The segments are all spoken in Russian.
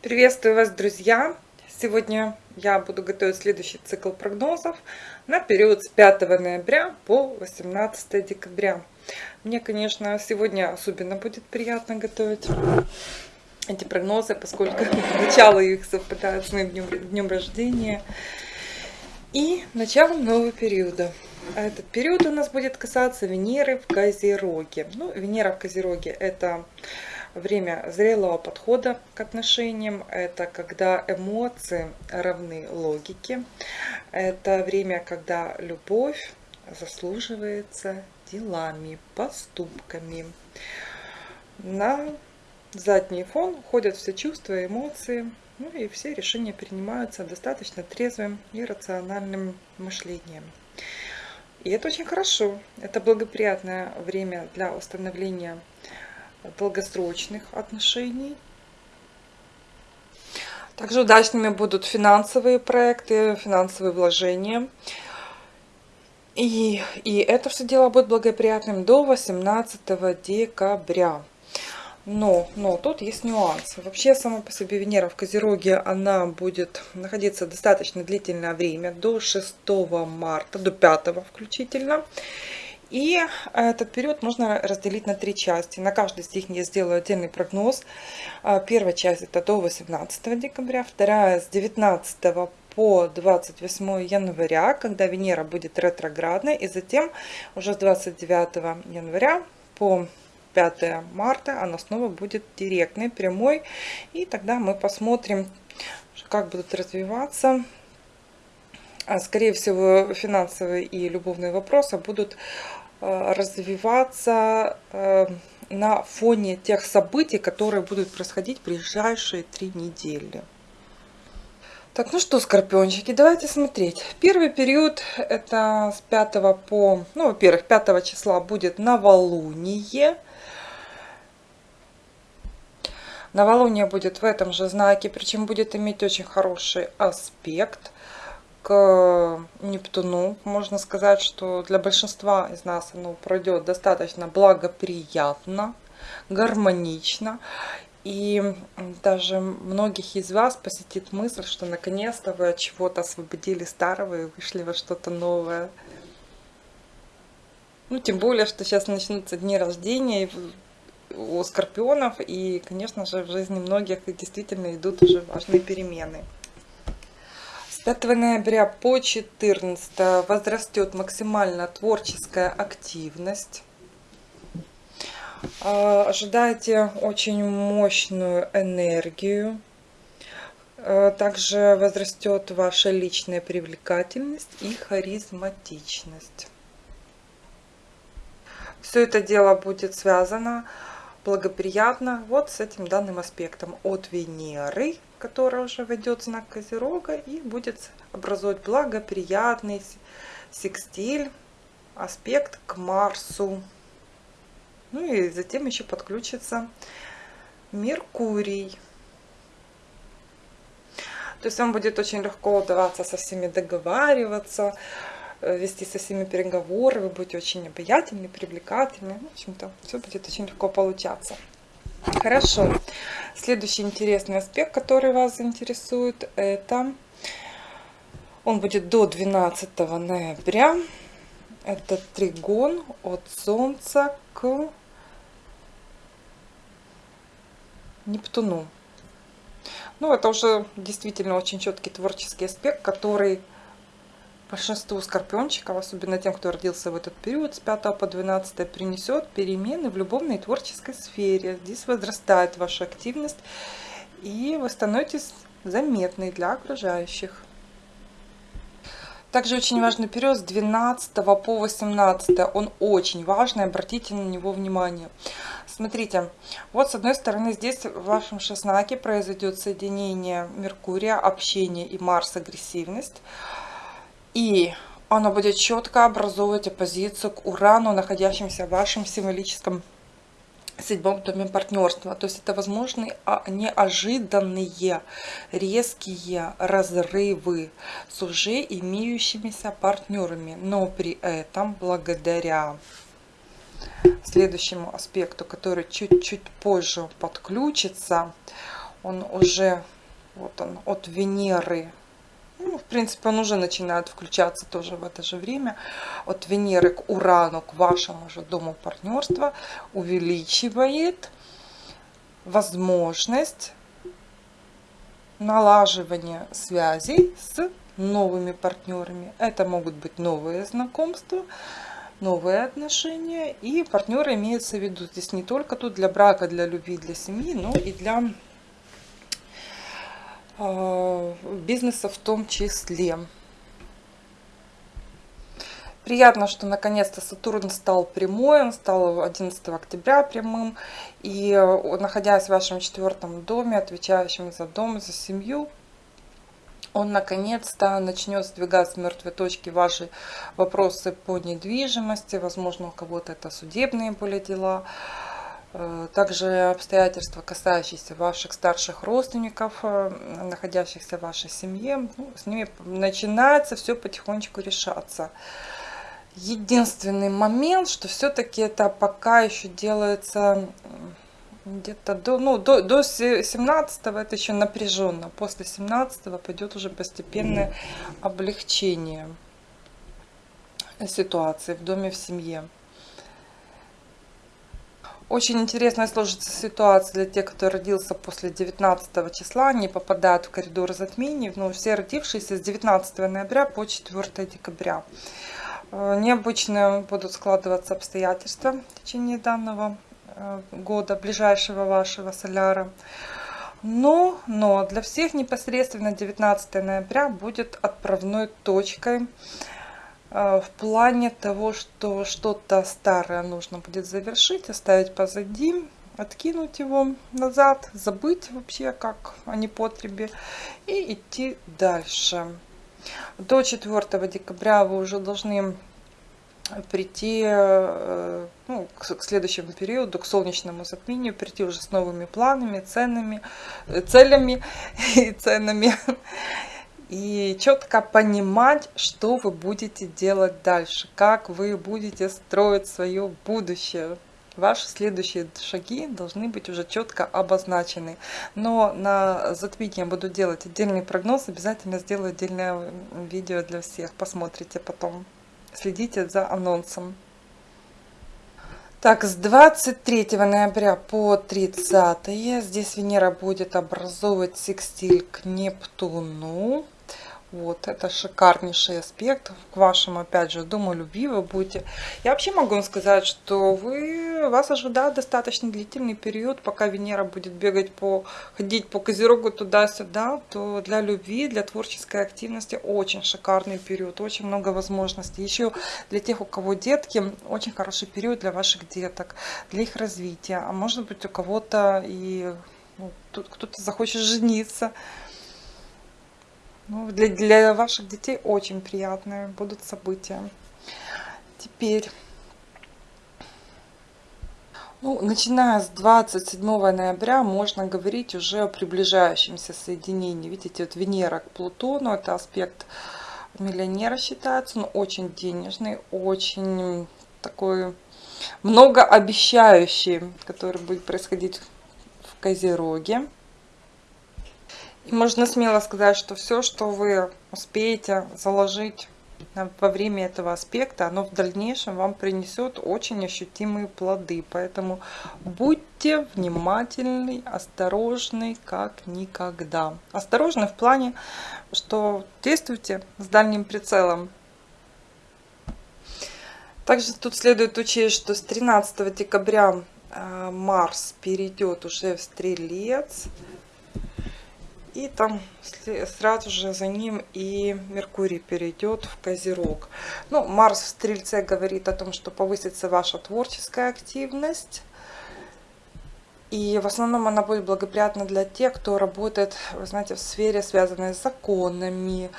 Приветствую вас, друзья! Сегодня я буду готовить следующий цикл прогнозов на период с 5 ноября по 18 декабря. Мне, конечно, сегодня особенно будет приятно готовить эти прогнозы, поскольку начало их совпадает с моим днем, днем рождения и началом нового периода. А этот период у нас будет касаться Венеры в Козероге. Ну, Венера в Козероге это время зрелого подхода к отношениям, это когда эмоции равны логике, это время, когда любовь заслуживается делами, поступками. На задний фон уходят все чувства, эмоции, ну и все решения принимаются достаточно трезвым и рациональным мышлением. И это очень хорошо. Это благоприятное время для установления долгосрочных отношений. Также удачными будут финансовые проекты, финансовые вложения. И, и это все дело будет благоприятным до 18 декабря. Но, но тут есть нюансы. Вообще, сама по себе Венера в Козероге, она будет находиться достаточно длительное время, до 6 марта, до 5 включительно. И этот период можно разделить на три части. На каждой из них я сделаю отдельный прогноз. А, первая часть это до 18 декабря, вторая с 19 по 28 января, когда Венера будет ретроградной, и затем уже с 29 января по 5 марта она снова будет директной, прямой, и тогда мы посмотрим, как будут развиваться а, Скорее всего, финансовые и любовные вопросы будут Э, развиваться э, на фоне тех событий, которые будут происходить в ближайшие три недели. Так, ну что, скорпиончики, давайте смотреть. Первый период, это с 5 по, ну, во-первых, 5 числа будет новолуние. Новолуние будет в этом же знаке, причем будет иметь очень хороший аспект к Нептуну. Можно сказать, что для большинства из нас оно пройдет достаточно благоприятно, гармонично. И даже многих из вас посетит мысль, что наконец-то вы от чего-то освободили старого и вышли во что-то новое. Ну, тем более, что сейчас начнутся дни рождения у скорпионов, и, конечно же, в жизни многих действительно идут уже важные перемены. 5 ноября по 14 возрастет максимально творческая активность. А, ожидайте очень мощную энергию. А, также возрастет ваша личная привлекательность и харизматичность. Все это дело будет связано благоприятно вот с этим данным аспектом от Венеры которая уже войдет в знак Козерога и будет образовать благоприятный секстиль, аспект к Марсу. Ну и затем еще подключится Меркурий. То есть вам будет очень легко удаваться со всеми договариваться, вести со всеми переговоры, вы будете очень обаятельны, привлекательны. В общем-то, все будет очень легко получаться. Хорошо. Следующий интересный аспект, который вас заинтересует, это он будет до 12 ноября. Это тригон от Солнца к Нептуну. Ну, это уже действительно очень четкий творческий аспект, который большинству скорпиончиков, особенно тем, кто родился в этот период с 5 по 12, принесет перемены в любовной и творческой сфере. Здесь возрастает ваша активность, и вы становитесь заметной для окружающих. Также очень важный период с 12 по 18. Он очень важный, обратите на него внимание. Смотрите, вот с одной стороны здесь в вашем шестнаке произойдет соединение Меркурия, общение и Марс, агрессивность. И оно будет четко образовывать оппозицию к Урану, находящемуся в вашем символическом седьмом доме партнерства. То есть это возможны а, неожиданные резкие разрывы с уже имеющимися партнерами. Но при этом благодаря следующему аспекту, который чуть-чуть позже подключится, он уже вот он от Венеры ну, в принципе, он уже начинает включаться тоже в это же время. От Венеры к Урану, к вашему же дому партнерства, увеличивает возможность налаживания связей с новыми партнерами. Это могут быть новые знакомства, новые отношения. И партнеры имеются в виду здесь не только тут для брака, для любви, для семьи, но и для бизнеса в том числе. Приятно, что наконец-то Сатурн стал прямой, он стал 11 октября прямым. И э, находясь в вашем четвертом доме, отвечающем за дом, за семью, он наконец-то начнет сдвигать с мертвой точки ваши вопросы по недвижимости. Возможно, у кого-то это судебные были дела. Э, также обстоятельства, касающиеся ваших старших родственников, э, находящихся в вашей семье, ну, с ними начинается все потихонечку решаться. Единственный момент, что все-таки это пока еще делается где-то до, ну, до, до 17 это еще напряженно. После 17 пойдет уже постепенное облегчение ситуации в доме, в семье. Очень интересная сложится ситуация для тех, кто родился после 19 числа, не попадают в коридор затмений. Но ну, все родившиеся с 19 ноября по 4 декабря. Э, необычно будут складываться обстоятельства в течение данного э, года, ближайшего вашего соляра. Но, но для всех непосредственно 19 ноября будет отправной точкой в плане того, что что-то старое нужно будет завершить, оставить позади, откинуть его назад, забыть вообще как о непотребе и идти дальше. До 4 декабря вы уже должны прийти э, ну, к следующему периоду, к солнечному затмению, прийти уже с новыми планами, ценами, э, целями и ценами и четко понимать, что вы будете делать дальше, как вы будете строить свое будущее. Ваши следующие шаги должны быть уже четко обозначены. Но на затмение я буду делать отдельный прогноз. Обязательно сделаю отдельное видео для всех. Посмотрите потом. Следите за анонсом. Так, с 23 ноября по 30 здесь Венера будет образовывать секстиль к Нептуну. Вот, это шикарнейший аспект к вашему, опять же, дому любви вы будете. Я вообще могу вам сказать, что вы, вас ожидает достаточно длительный период, пока Венера будет бегать по, ходить по Козерогу туда-сюда, то для любви, для творческой активности очень шикарный период, очень много возможностей. Еще для тех, у кого детки, очень хороший период для ваших деток, для их развития. А может быть у кого-то и ну, кто-то захочет жениться. Ну, для, для ваших детей очень приятные будут события. Теперь, ну, начиная с 27 ноября можно говорить уже о приближающемся соединении. Видите, вот Венера к Плутону, это аспект миллионера считается, но очень денежный, очень такой многообещающий, который будет происходить в Козероге. Можно смело сказать, что все, что вы успеете заложить во время этого аспекта, оно в дальнейшем вам принесет очень ощутимые плоды. Поэтому будьте внимательны, осторожны, как никогда. Осторожны в плане, что действуйте с дальним прицелом. Также тут следует учесть, что с 13 декабря э, Марс перейдет уже в Стрелец. И там сразу же за ним и Меркурий перейдет в Козерог. Ну, Марс в Стрельце говорит о том, что повысится ваша творческая активность. И в основном она будет благоприятна для тех, кто работает, вы знаете, в сфере, связанной с законами,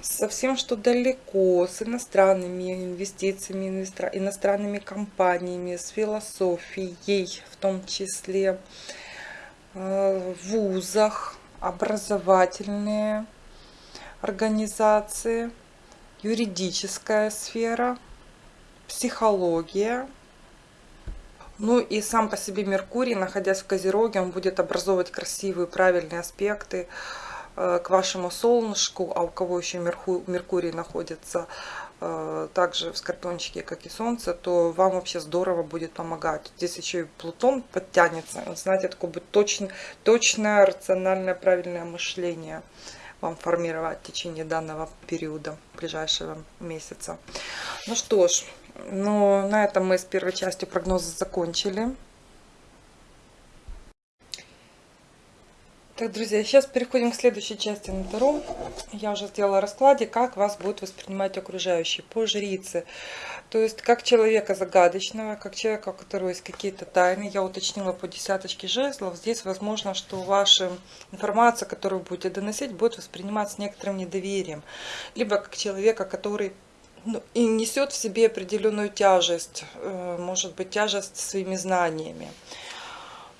со всем, что далеко, с иностранными инвестициями, иностранными компаниями, с философией в том числе, э, в вузах, образовательные организации, юридическая сфера, психология. Ну и сам по себе Меркурий, находясь в Козероге, он будет образовывать красивые, правильные аспекты, Э, к вашему солнышку, а у кого еще Меркурий находится также в Скорпиончике, как и Солнце, то вам вообще здорово будет помогать. Здесь еще и Плутон подтянется. Знаете, такое будет точно, точное, рациональное, правильное мышление вам формировать в течение данного периода, ближайшего месяца. Ну что ж, ну, на этом мы с первой частью прогноза закончили. Так, друзья, сейчас переходим к следующей части на Таро. Я уже сделала раскладе, как вас будут воспринимать окружающие по жрице. То есть, как человека загадочного, как человека, у которого есть какие-то тайны. Я уточнила по десяточке жезлов. Здесь возможно, что ваша информация, которую будете доносить, будет восприниматься некоторым недоверием. Либо как человека, который ну, и несет в себе определенную тяжесть, э, может быть, тяжесть своими знаниями.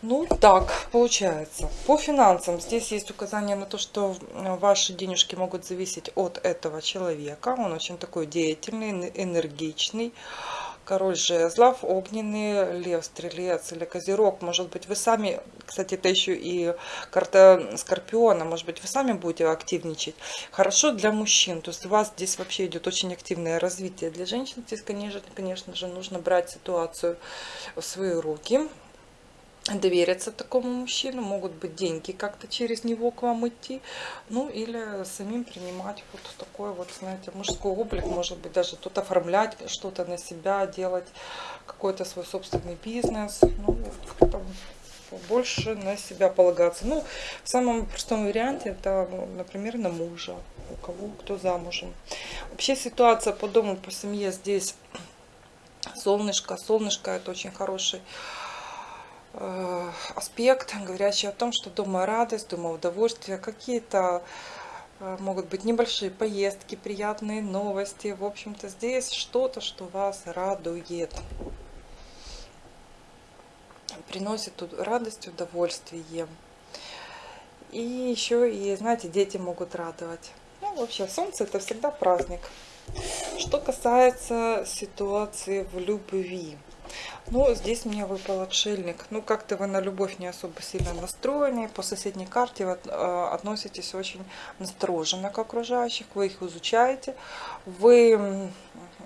Ну, так получается. По финансам здесь есть указание на то, что ваши денежки могут зависеть от этого человека. Он очень такой деятельный, энергичный. Король жезлов, огненный, лев, стрелец или козерог. Может быть, вы сами, кстати, это еще и карта скорпиона, может быть, вы сами будете активничать. Хорошо для мужчин, то есть у вас здесь вообще идет очень активное развитие. Для женщин здесь, конечно, конечно же, нужно брать ситуацию в свои руки довериться такому мужчину, могут быть деньги как-то через него к вам идти, ну или самим принимать вот такой вот, знаете, мужской облик, может быть даже тут оформлять что-то на себя, делать какой-то свой собственный бизнес, ну, там, больше на себя полагаться. Ну, в самом простом варианте это, например, на мужа, у кого кто замужем. Вообще ситуация по дому, по семье здесь солнышко, солнышко это очень хороший аспект, говорящий о том, что дома радость, дома удовольствие, какие-то э, могут быть небольшие поездки, приятные новости. В общем-то, здесь что-то, что вас радует. Приносит тут радость, удовольствие. И еще и, знаете, дети могут радовать. Ну, вообще, солнце это всегда праздник. Что касается ситуации в любви. Ну, здесь мне выпал отшельник. Ну, как-то вы на любовь не особо сильно настроены. По соседней карте вы э, относитесь очень настороженно к окружающих. Вы их изучаете. Вы,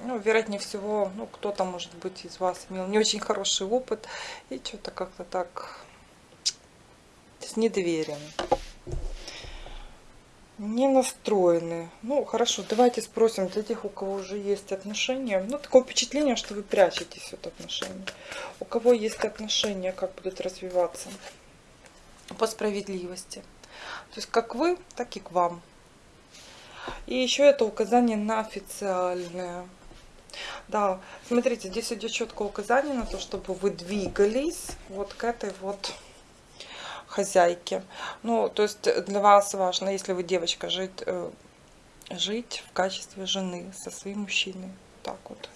ну, вероятнее всего, ну, кто-то, может быть, из вас имел не очень хороший опыт. И что-то как-то так с недоверием не настроены. Ну, хорошо, давайте спросим для тех, у кого уже есть отношения. Ну, такое впечатление, что вы прячетесь от отношений. У кого есть отношения, как будут развиваться по справедливости. То есть, как вы, так и к вам. И еще это указание на официальное. Да, смотрите, здесь идет четкое указание на то, чтобы вы двигались вот к этой вот хозяйки. Ну, то есть для вас важно, если вы девочка, жить, э, жить в качестве жены со своим мужчиной. Так вот.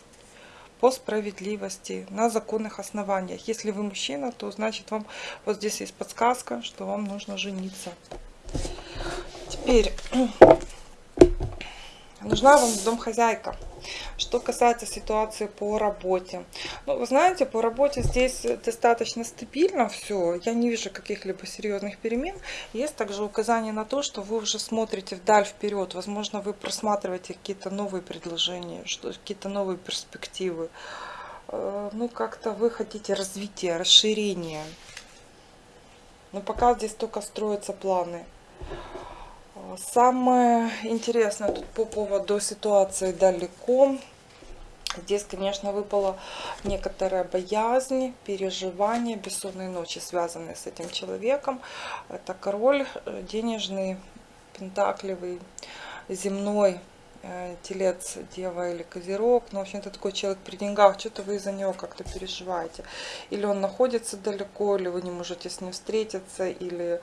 По справедливости, на законных основаниях. Если вы мужчина, то значит вам вот здесь есть подсказка, что вам нужно жениться. Теперь нужна вам домхозяйка. Что касается ситуации по работе. Ну, вы знаете, по работе здесь достаточно стабильно все. Я не вижу каких-либо серьезных перемен. Есть также указание на то, что вы уже смотрите вдаль вперед. Возможно, вы просматриваете какие-то новые предложения, какие-то новые перспективы. Э, ну, как-то вы хотите развития, расширения. Но пока здесь только строятся планы. Самое интересное тут по поводу ситуации далеко. Здесь, конечно, выпала некоторая боязнь, переживания, бессонные ночи, связанные с этим человеком. Это король э, денежный, пентакливый, земной, э, телец, дева или козерог, но, в общем-то, такой человек при деньгах, что-то вы из-за него как-то переживаете. Или он находится далеко, или вы не можете с ним встретиться, или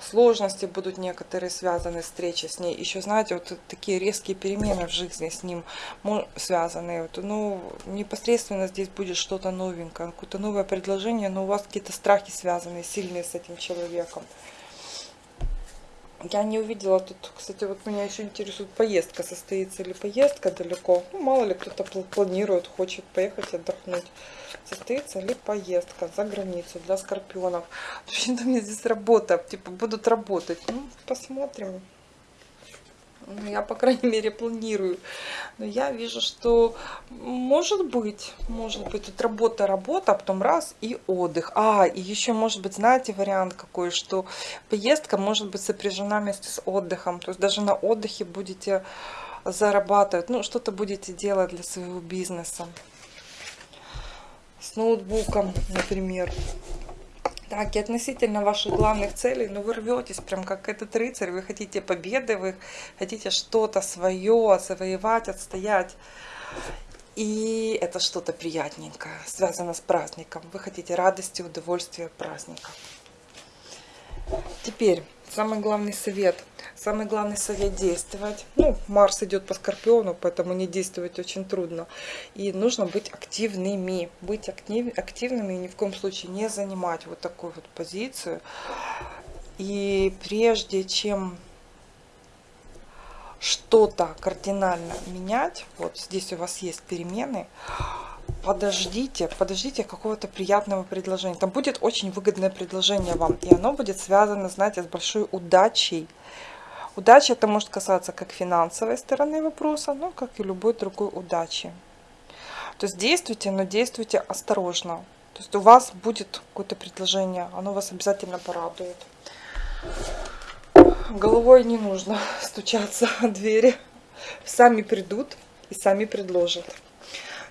сложности будут некоторые связаны встречи с ней. Еще, знаете, вот такие резкие перемены в жизни с ним связаны. Вот, ну, непосредственно здесь будет что-то новенькое, какое-то новое предложение, но у вас какие-то страхи связаны сильные с этим человеком. Я не увидела тут, кстати, вот меня еще интересует поездка, состоится ли поездка далеко. Ну, мало ли кто-то планирует, хочет поехать отдохнуть. Состоится ли поездка за границу для скорпионов. Вообще-то меня здесь работа, типа будут работать. Ну, посмотрим. Я, по крайней мере, планирую. Но я вижу, что может быть, может быть, тут работа, работа, а потом раз и отдых. А, и еще может быть, знаете, вариант какой, что поездка может быть сопряжена вместе с отдыхом. То есть даже на отдыхе будете зарабатывать, ну, что-то будете делать для своего бизнеса. С ноутбуком, например. Так, и относительно ваших главных целей, ну вы рветесь, прям как этот рыцарь, вы хотите победы, вы хотите что-то свое завоевать, отстоять. И это что-то приятненькое, связано с праздником. Вы хотите радости, удовольствия праздника. Теперь самый главный совет. Самый главный совет действовать. Ну, Марс идет по Скорпиону, поэтому не действовать очень трудно. И нужно быть активными. Быть актив, активными и ни в коем случае не занимать вот такую вот позицию. И прежде чем что-то кардинально менять, вот здесь у вас есть перемены, подождите, подождите какого-то приятного предложения. Там будет очень выгодное предложение вам, и оно будет связано, знаете, с большой удачей. Удача это может касаться как финансовой стороны вопроса, но как и любой другой удачи. То есть действуйте, но действуйте осторожно. То есть у вас будет какое-то предложение, оно вас обязательно порадует. Головой не нужно стучаться о двери. Сами придут и сами предложат.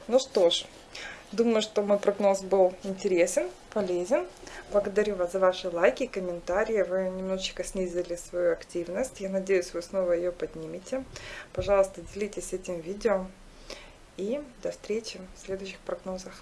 Ну что ж, думаю, что мой прогноз был интересен, полезен. Благодарю вас за ваши лайки и комментарии. Вы немножечко снизили свою активность. Я надеюсь, вы снова ее поднимете. Пожалуйста, делитесь этим видео. И до встречи в следующих прогнозах.